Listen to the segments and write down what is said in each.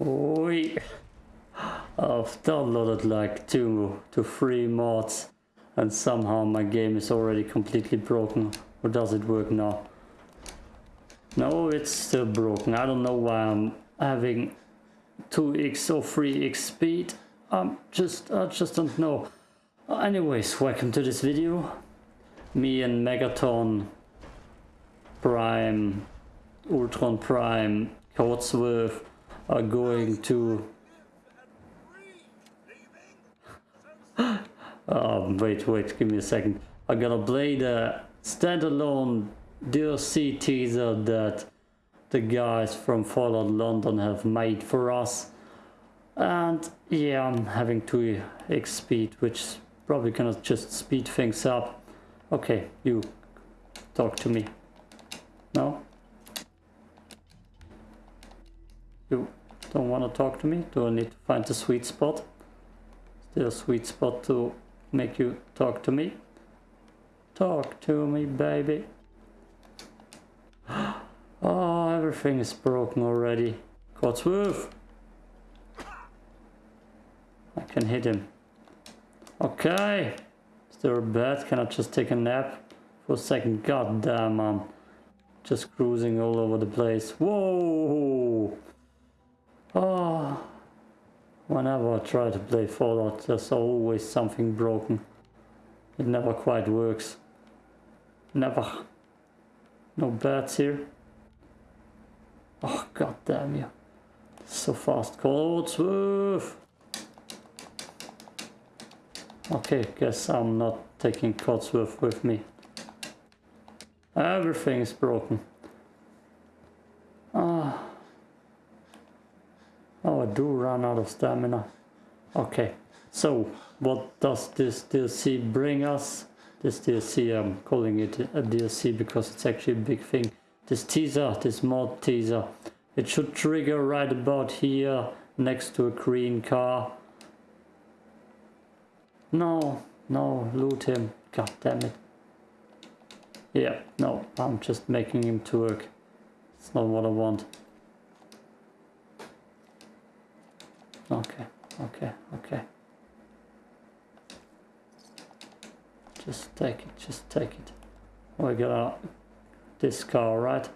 Oi. I've downloaded like two to three mods and somehow my game is already completely broken. Or does it work now? No, it's still broken. I don't know why I'm having 2x or 3x speed. I'm just, I just don't know. Anyways, welcome to this video. Me and Megaton Prime, Ultron Prime, Codsworth are going to... oh, wait, wait, give me a second. I'm gonna play the standalone DLC teaser that the guys from Fallout London have made for us. And yeah, I'm having 2x speed, which probably gonna just speed things up. Okay, you talk to me. No? You don't want to talk to me? Do I need to find the sweet spot? Is there a sweet spot to make you talk to me? Talk to me, baby. Oh, everything is broken already. Codsworth! I can hit him. Okay. Is there a bed? Can I just take a nap for a second? God damn, I'm just cruising all over the place. Whoa! Oh. Whenever I try to play Fallout, there's always something broken. It never quite works. Never. No beds here. Oh, god damn you. So fast. Codsworth! Okay, guess I'm not taking Codsworth with me. Everything is broken. Ah. Do run out of stamina. Okay, so what does this DLC bring us? This DLC, I'm calling it a DLC because it's actually a big thing this teaser, this mod teaser. It should trigger right about here next to a green car. No, no, loot him. God damn it. Yeah, no, I'm just making him to work. It's not what I want. Okay, okay, okay. Just take it, just take it. We gotta this car, right?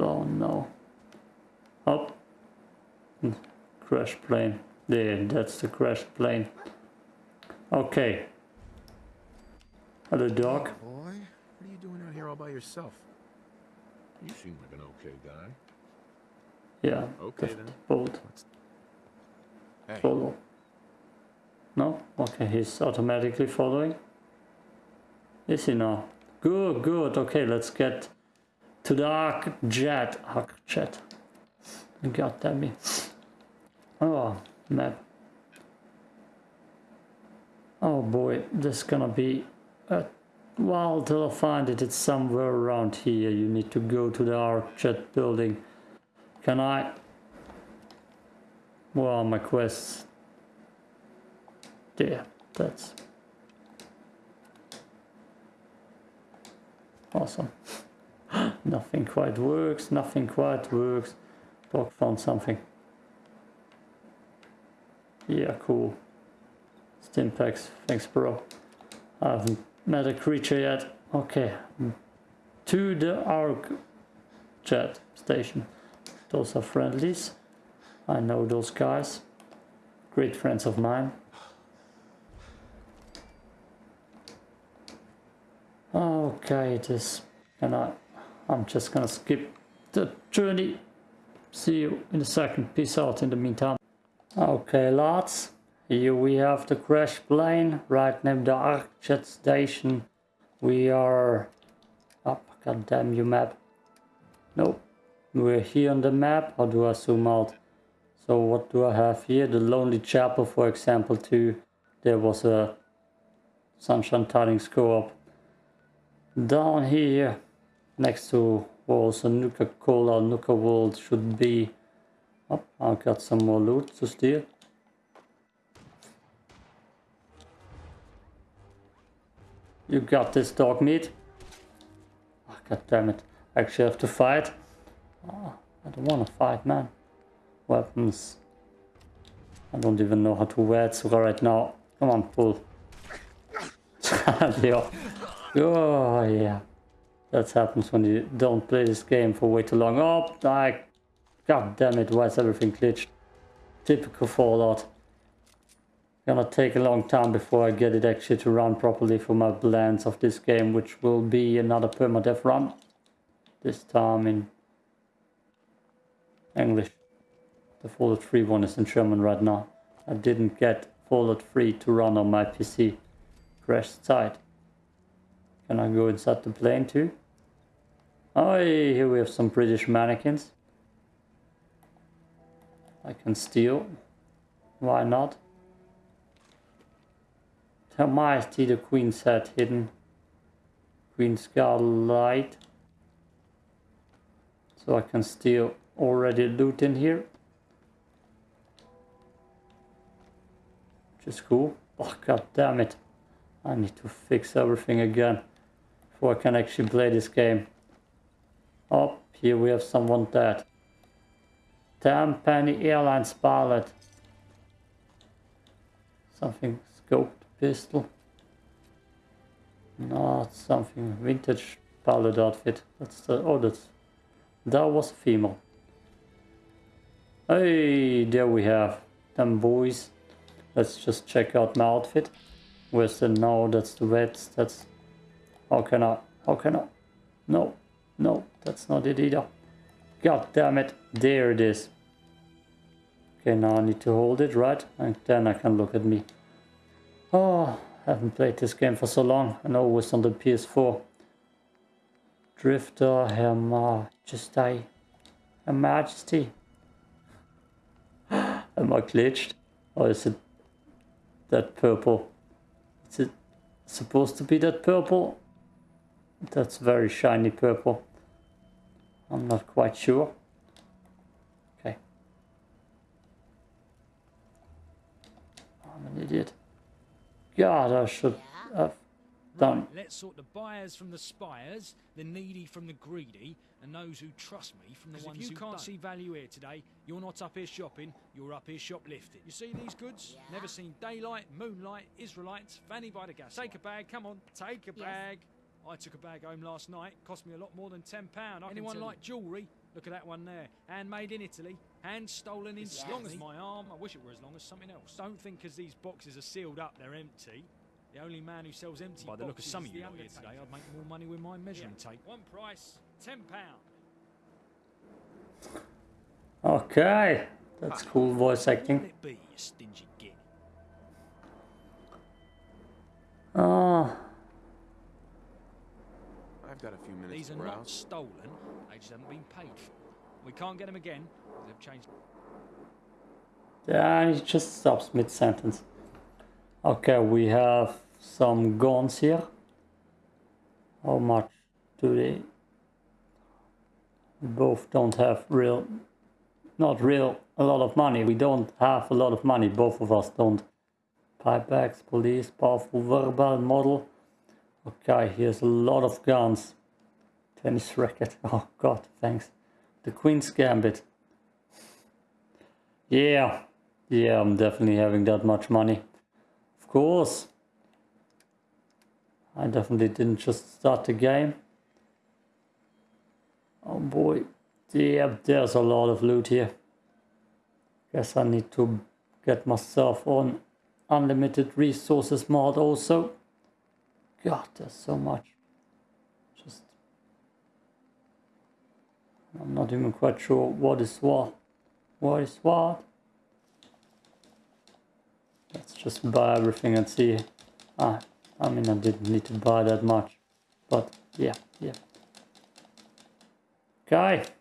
Oh no. Oh. Crash plane. There, that's the crash plane. Okay. Hello, dog. Hey, boy, what are you doing out here all by yourself? You seem like an okay guy. Yeah. Okay then. Bolt. Hey. Follow. No? Okay, he's automatically following. Is he now? Good, good. Okay, let's get to the Arc Jet. Arc Jet. God damn me. Oh, map. Oh boy, this is gonna be a while till I find it. It's somewhere around here. You need to go to the Arcjet building. Can I? Well, my quests there, that's awesome. nothing quite works, nothing quite works. Dog found something. Yeah, cool. Stimpaks, thanks bro. I haven't met a creature yet. Okay. Hmm. To the Arc Jet station. Those are friendlies. I know those guys. Great friends of mine. Okay, it is. And I, I'm just gonna skip the journey. See you in a second. Peace out in the meantime. Okay, lads. Here we have the crash plane right near the Arcjet station. We are up. Oh, God damn you, map. Nope. We're here on the map. How do I zoom out? So what do I have here? The Lonely Chapel, for example, too. There was a Sunshine Tidings co-op down here next to walls also Nuka Cola, Nuka World should be oh, I've got some more loot to steal you got this dog meat ah, oh, God damn it. I actually have to fight. Oh, I don't want to fight, man. Weapons. I don't even know how to wear it right now. Come on, pull. yeah. Oh, yeah. That happens when you don't play this game for way too long. Oh, I... God damn it, why is everything glitched? Typical Fallout. Gonna take a long time before I get it actually to run properly for my blends of this game, which will be another permadeath run. This time in English. The Fallout 3 one is in German right now. I didn't get Fallout 3 to run on my PC. Crashed site. Can I go inside the plane too? Oh, here we have some British mannequins. I can steal. Why not? Her Majesty the Queen's head hidden. Queen's light. So I can steal already loot in here. Which is cool. Oh god damn it. I need to fix everything again before I can actually play this game. Oh, here we have someone dead. Damn Penny Airlines pilot. Something scoped pistol. Not something vintage pilot outfit. That's the oh that's that was female. Hey, there we have them boys. Let's just check out my outfit. Where's the no? That's the red. That's how can I? How can I? No, no, that's not it either. God damn it! There it is. Okay, now I need to hold it right, and then I can look at me. Oh, I haven't played this game for so long, and always on the PS4. Drifter, Her Majesty. Her Majesty. Am I glitched? Or is it that purple? Is it supposed to be that purple? That's very shiny purple. I'm not quite sure. Okay. I'm an idiot. God, I should have done. Right, let's sort the buyers from the spires, the needy from the greedy, and those who trust me from the ones if you who can't don't. see value here today, you're not up here shopping, you're up here shoplifting. You see these goods? Never seen daylight, moonlight, Israelites, fanny by the gas. Take a bag, come on, take a Yes. bag. I took a bag home last night, cost me a lot more than £10. I Anyone like jewellery? Look at that one there. Handmade in Italy, hand stolen in As long as my arm, I wish it were as long as something else. Don't think because these boxes are sealed up, they're empty. The only man who sells empty By the look of boxes some is of you the lot here today, I'd make more money with my measuring Yeah. tape. One price, £10. Okay, that's cool voice Let acting. it be, you stingy git. Oh, I've got a few minutes These are not stolen, they just haven't been paid for. We can't get them again, they've changed. yeah, he just stops mid sentence. Okay, we have some guns here. How much do they? We both don't have real, not real, a lot of money. We don't have a lot of money. Both of us don't. Pipebacks, police, powerful verbal model. Okay, here's a lot of guns. Tennis racket. Oh god, thanks. The Queen's Gambit. Yeah, yeah, I'm definitely having that much money. Of course. I definitely didn't just start the game. Oh boy. Yeah, there's a lot of loot here. Guess I need to get myself on unlimited resources mod also. God, there's so much. Just I'm not even quite sure what is what. What is what? Let's just buy everything and see. Ah, I mean, I didn't need to buy that much. But yeah, yeah. Okay.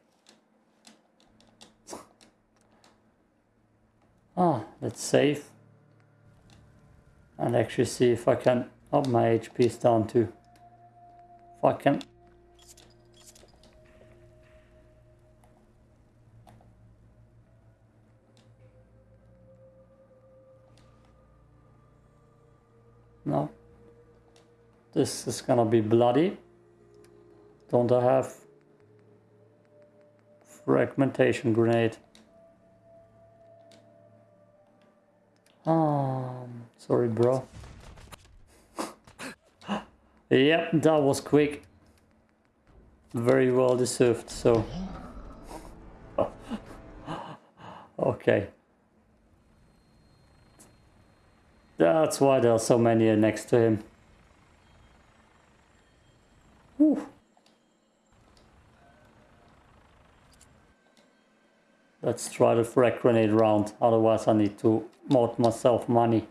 Ah, let's save. And actually see if I can up my HP is down too. If I can This is gonna be bloody. Don't I have fragmentation grenade? Um, sorry, bro. yep, that was quick. Very well deserved, so. okay. That's why there are so many next to him. Let's try the frag grenade round, otherwise I need to mod myself money.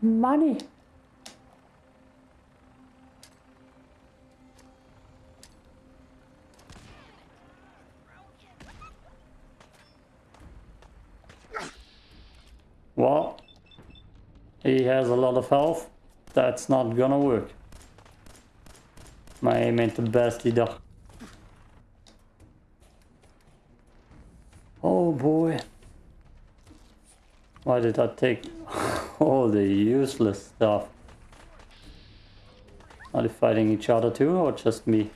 Money! Well, he has a lot of health. That's not gonna work. My aim ain't the best die Why did I take all the useless stuff? Are they fighting each other too or just me?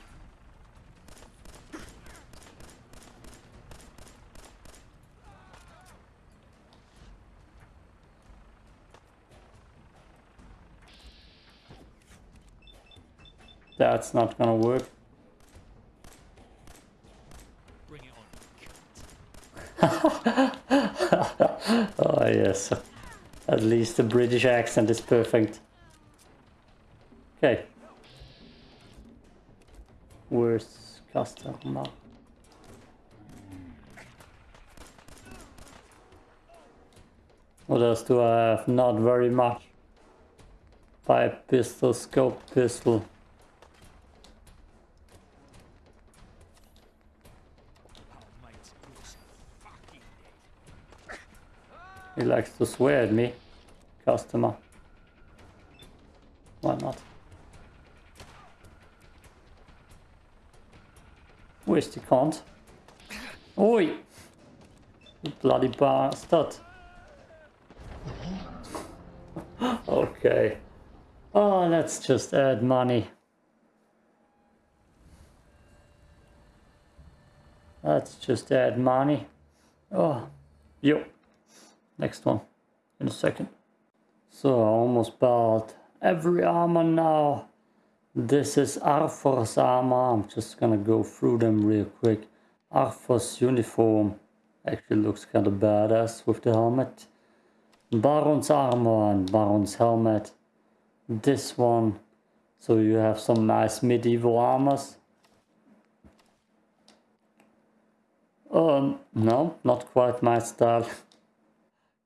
That's not gonna work. Bring it on. Oh yes. At least the British accent is perfect. Okay. Where's customer? What else do I have? Not very much. Pipe pistol, scope pistol. He likes to swear at me. Customer. Why not? Where's the cunt? Oi! You bloody bastard. okay. Oh, let's just add money. Let's just add money. Oh, yo. Next one in a second. So I almost bought every armor now. This is Arthur's armor. I'm just gonna go through them real quick. Arthur's uniform actually looks kind of badass with the helmet. Baron's armor and Baron's helmet. This one. So you have some nice medieval armors. Um, no, not quite my style.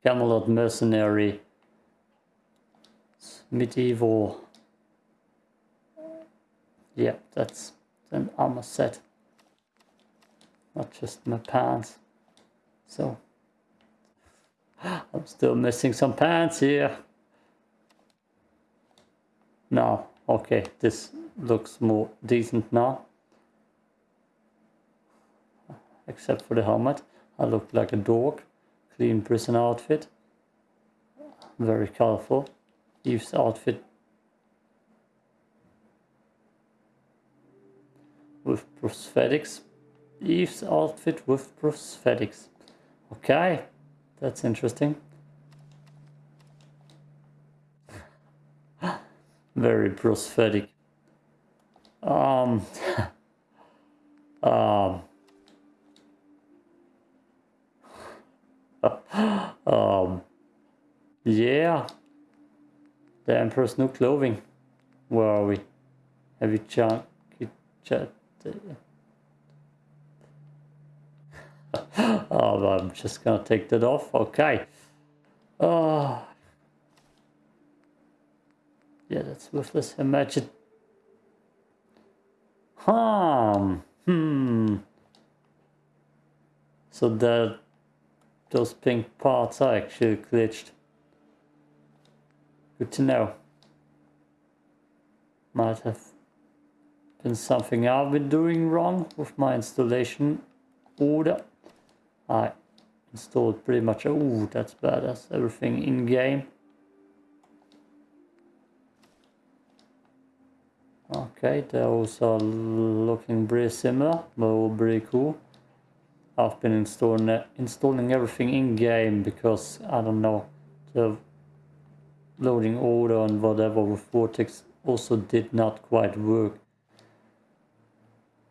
Camelot Mercenary. It's medieval. Yeah, that's an armor set. Not just my pants. So I'm still missing some pants here. No, okay, this looks more decent now. Except for the helmet. I look like a dog. Clean prison outfit. Very colorful. Eve's outfit with prosthetics. Eve's outfit with prosthetics. Okay, that's interesting. Very prosthetic. Um, um, um, yeah. The Emperor's new clothing. Where are we? Have you? Chat. oh, I'm just gonna take that off. Okay. Oh. Yeah, that's worthless. Imagine. Hmm. So that those pink parts are actually glitched. Good to know. Might have been something I've been doing wrong with my installation order. I installed pretty much, oh that's badass, everything in game. Okay. Those are looking pretty similar, but all pretty cool. I've been installing it, installing everything in game because I don't know the loading order and whatever with Vortex also did not quite work.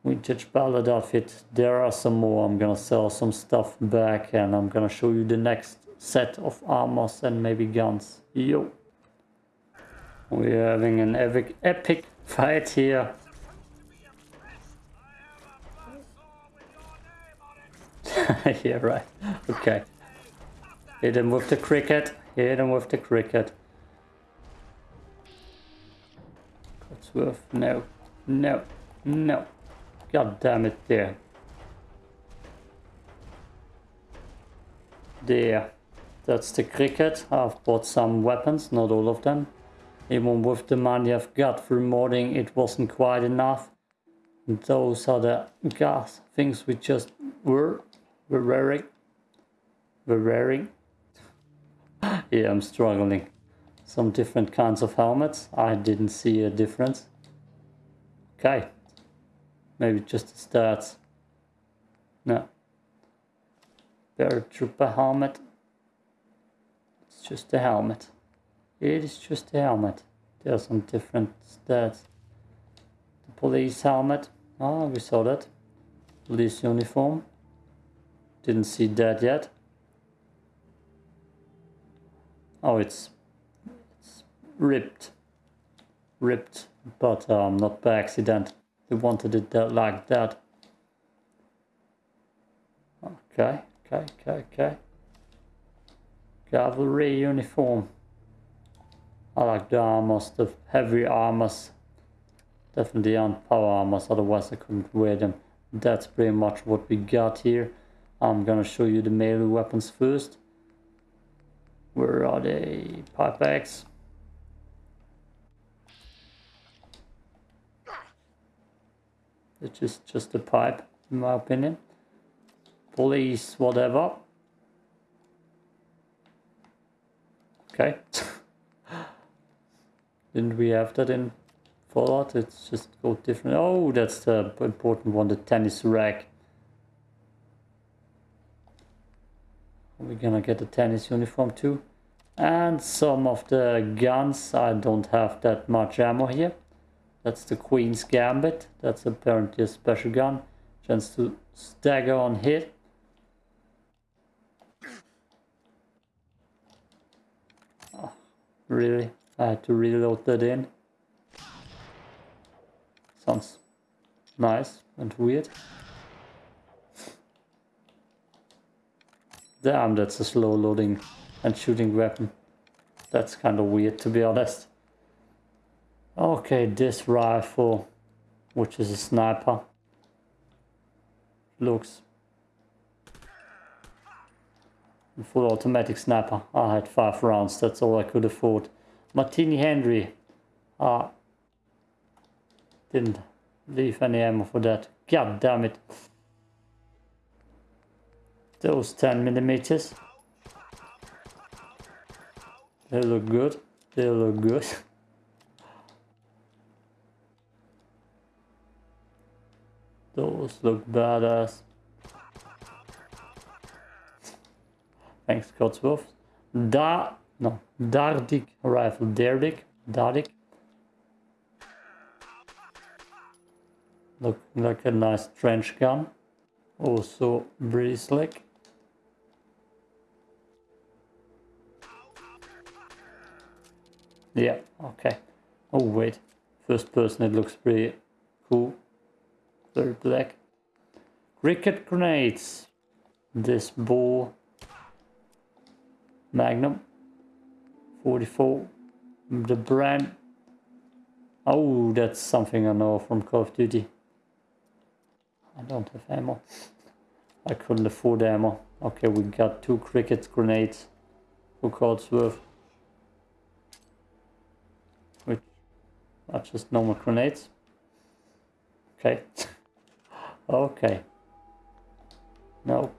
Vintage ballad outfit. There are some more. I'm gonna sell some stuff back and I'm gonna show you the next set of armors and maybe guns. Yo. We're having an epic, epic fight here. yeah, right. Okay. Hit him with the cricket. Hit him with the cricket. Codsworth. No. No. No. God damn it, there. There. That's the cricket. I've bought some weapons, not all of them. Even with the money I've got through modding, it wasn't quite enough. Those are the gas things we just were, were wearing. Were wearing. yeah, I'm struggling. Some different kinds of helmets. I didn't see a difference. Okay. Maybe just the stats. No. Paratrooper helmet. It's just a helmet. It is just a helmet. There are some different stats. The police helmet. Oh, we saw that. Police uniform. Didn't see that yet. Oh, it's, it's ripped. Ripped, but um, not by accident. They wanted it that, like that. Okay, okay, okay, okay. Cavalry uniform. I like the armors, the heavy armors. Definitely on power armors, otherwise I couldn't wear them. That's pretty much what we got here. I'm gonna show you the melee weapons first. Where are they? Pipe axe. It's just, just a pipe, in my opinion. Police, whatever. Okay. Didn't we have that in Fallout? It's just go different. Oh, that's the important one, the tennis rack. We're gonna get a tennis uniform too. And some of the guns, I don't have that much ammo here. That's the Queen's Gambit. That's apparently a special gun. Chance to stagger on hit. Oh, really? I had to reload that in. Sounds nice and weird. Damn, that's a slow loading and shooting weapon. That's kind of weird to be honest. Okay, this rifle, which is a sniper, looks full automatic sniper. I had five rounds, that's all I could afford. Martini Henry, ah, didn't leave any ammo for that. God damn it. Those 10 millimeters. They look good. They look good. Those look badass. Thanks, Codsworth. Da, no, Dardik rifle. Dardik, Dardik. Look like a nice trench gun. Also pretty Yeah, okay. Oh wait, first person it looks pretty cool. Very black. Cricket grenades. This ball. Magnum. 44. The brand. Oh, that's something I know from Call of Duty. I don't have ammo. I couldn't afford ammo. Okay, we got two cricket grenades for Codsworth. Which are just normal grenades. Okay. Okay. No.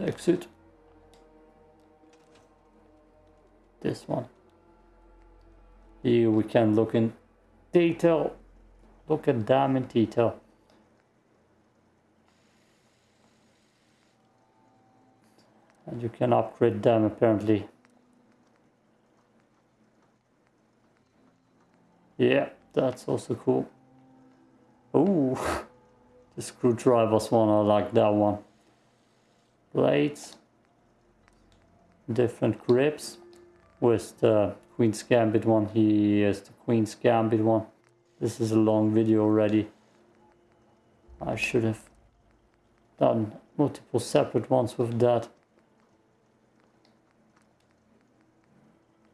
Exit. This one. Here we can look in detail Look at them in detail. And you can upgrade them apparently. Yeah, that's also cool. Ooh, the screwdrivers one, I like that one. Blades, different grips. With the Queen's Gambit one, he is the Queen's Gambit one. This is a long video already. I should have done multiple separate ones with that.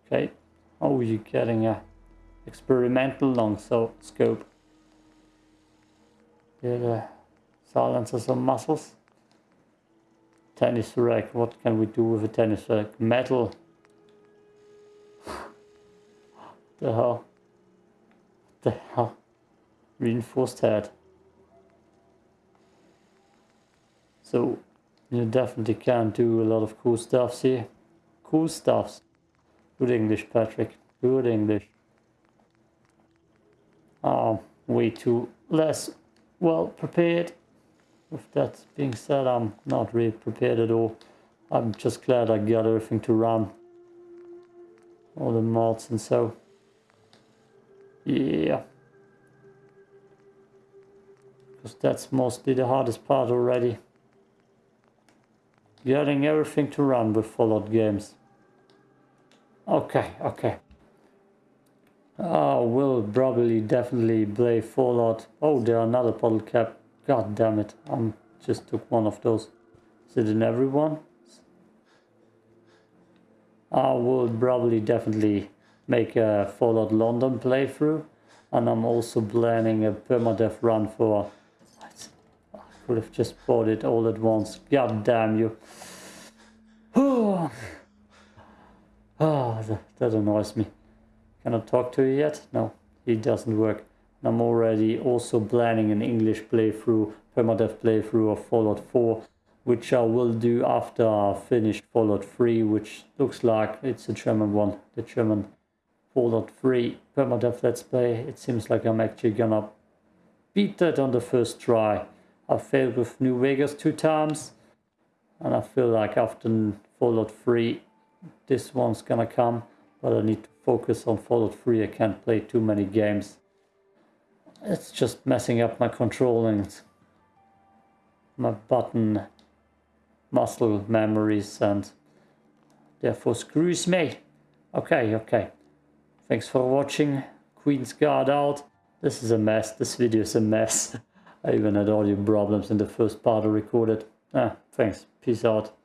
Okay, how are you're getting a experimental long so scope. Yeah, the silencer some muscles. Tennis rack, what can we do with a tennis rack? Metal. the hell? the hell? Reinforced head. So you definitely can do a lot of cool stuffs here. Cool stuffs. Good English, Patrick. Good English. Oh, way too less well prepared. With that being said, I'm not really prepared at all. I'm just glad I got everything to run. All the mods and so. Yeah. Because that's mostly the hardest part already. Getting everything to run with Fallout games. Okay, okay. Ah, oh, will probably definitely play Fallout. Oh, there another bottle cap. God damn it. I am just took one of those. Is it in everyone? I ah, will probably definitely make a Fallout London playthrough. And I'm also planning a permadeath run for... I could have just bought it all at once. God damn you. Oh, that, that annoys me. Can I talk to you yet? No, it doesn't work. I'm already also planning an English playthrough, permadeath playthrough of Fallout 4, which I will do after I finish Fallout 3, which looks like it's a German one, the German Fallout 3 permadeath let's play. It seems like I'm actually gonna beat that on the first try. I failed with New Vegas two times, and I feel like after Fallout 3, this one's gonna come, but I need to focus on Fallout 3. I can't play too many games. It's just messing up my controlling, my button muscle memories and therefore screws me. Okay, okay. Thanks for watching. Queen's Guard out. This is a mess. This video is a mess. I even had audio problems in the first part I recorded. Ah, thanks. Peace out.